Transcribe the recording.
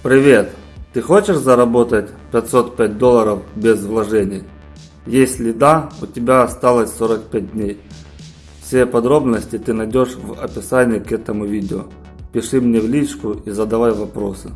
Привет! Ты хочешь заработать 505 долларов без вложений? Если да, у тебя осталось 45 дней. Все подробности ты найдешь в описании к этому видео. Пиши мне в личку и задавай вопросы.